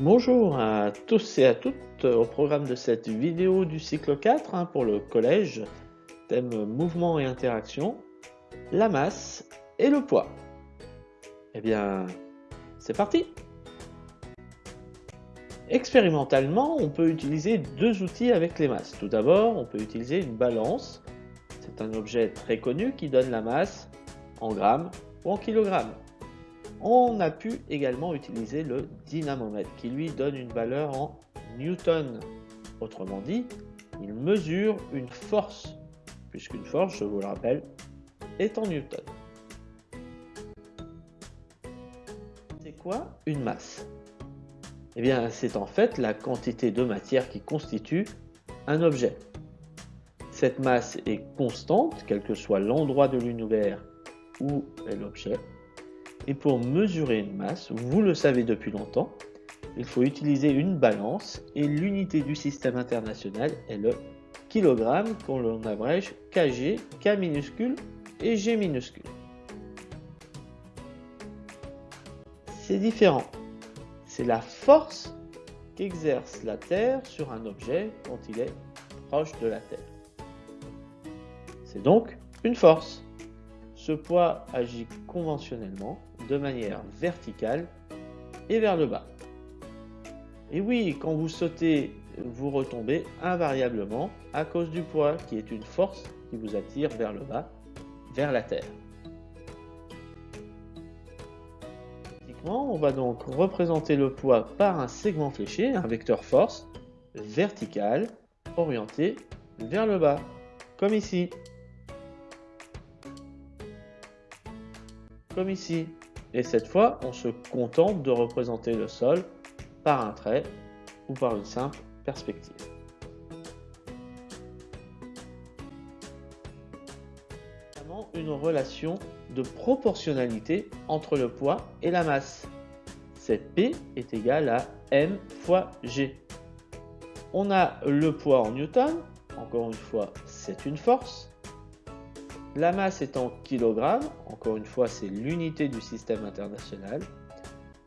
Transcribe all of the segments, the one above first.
Bonjour à tous et à toutes au programme de cette vidéo du cycle 4 hein, pour le collège, thème mouvement et interaction, la masse et le poids. Eh bien, c'est parti Expérimentalement, on peut utiliser deux outils avec les masses. Tout d'abord, on peut utiliser une balance. C'est un objet très connu qui donne la masse en grammes ou en kilogrammes. On a pu également utiliser le dynamomètre qui lui donne une valeur en newton. Autrement dit, il mesure une force, puisqu'une force, je vous le rappelle, est en newton. C'est quoi une masse? Eh bien, c'est en fait la quantité de matière qui constitue un objet. Cette masse est constante, quel que soit l'endroit de l'univers où est l'objet, et pour mesurer une masse, vous le savez depuis longtemps, il faut utiliser une balance et l'unité du système international est le kilogramme qu'on abrège kg, k minuscule et g minuscule. C'est différent. C'est la force qu'exerce la Terre sur un objet quand il est proche de la Terre. C'est donc une force. Ce poids agit conventionnellement de manière verticale et vers le bas. Et oui, quand vous sautez, vous retombez invariablement à cause du poids qui est une force qui vous attire vers le bas, vers la terre. On va donc représenter le poids par un segment fléché, un vecteur force vertical orienté vers le bas, comme ici. Comme ici. Et cette fois, on se contente de représenter le sol par un trait ou par une simple perspective. une relation de proportionnalité entre le poids et la masse. Cette P est égale à M fois G. On a le poids en newton, encore une fois c'est une force, la masse est en kilogrammes, encore une fois c'est l'unité du système international.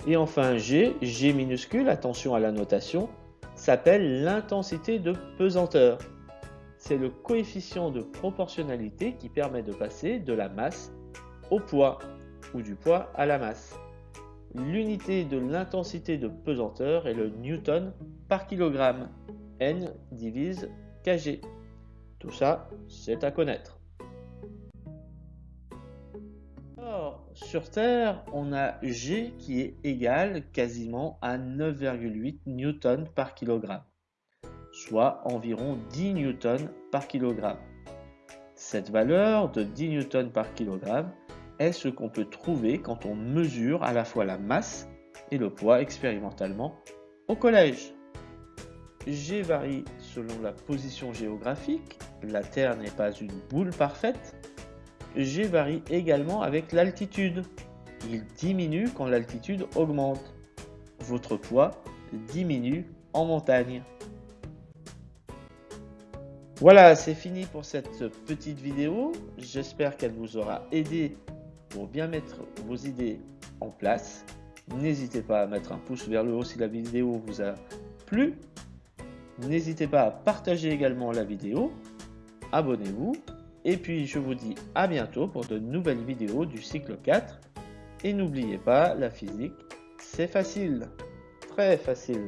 Et enfin G, G minuscule, attention à la notation, s'appelle l'intensité de pesanteur. C'est le coefficient de proportionnalité qui permet de passer de la masse au poids ou du poids à la masse. L'unité de l'intensité de pesanteur est le newton par kilogramme. N divise kg. Tout ça, c'est à connaître. Sur Terre, on a G qui est égal quasiment à 9,8 newtons par kilogramme, soit environ 10 newtons par kilogramme. Cette valeur de 10 newtons par kilogramme est ce qu'on peut trouver quand on mesure à la fois la masse et le poids expérimentalement au collège. G varie selon la position géographique, la Terre n'est pas une boule parfaite, G varie également avec l'altitude. Il diminue quand l'altitude augmente. Votre poids diminue en montagne. Voilà, c'est fini pour cette petite vidéo. J'espère qu'elle vous aura aidé pour bien mettre vos idées en place. N'hésitez pas à mettre un pouce vers le haut si la vidéo vous a plu. N'hésitez pas à partager également la vidéo. Abonnez-vous et puis je vous dis à bientôt pour de nouvelles vidéos du cycle 4. Et n'oubliez pas, la physique, c'est facile. Très facile.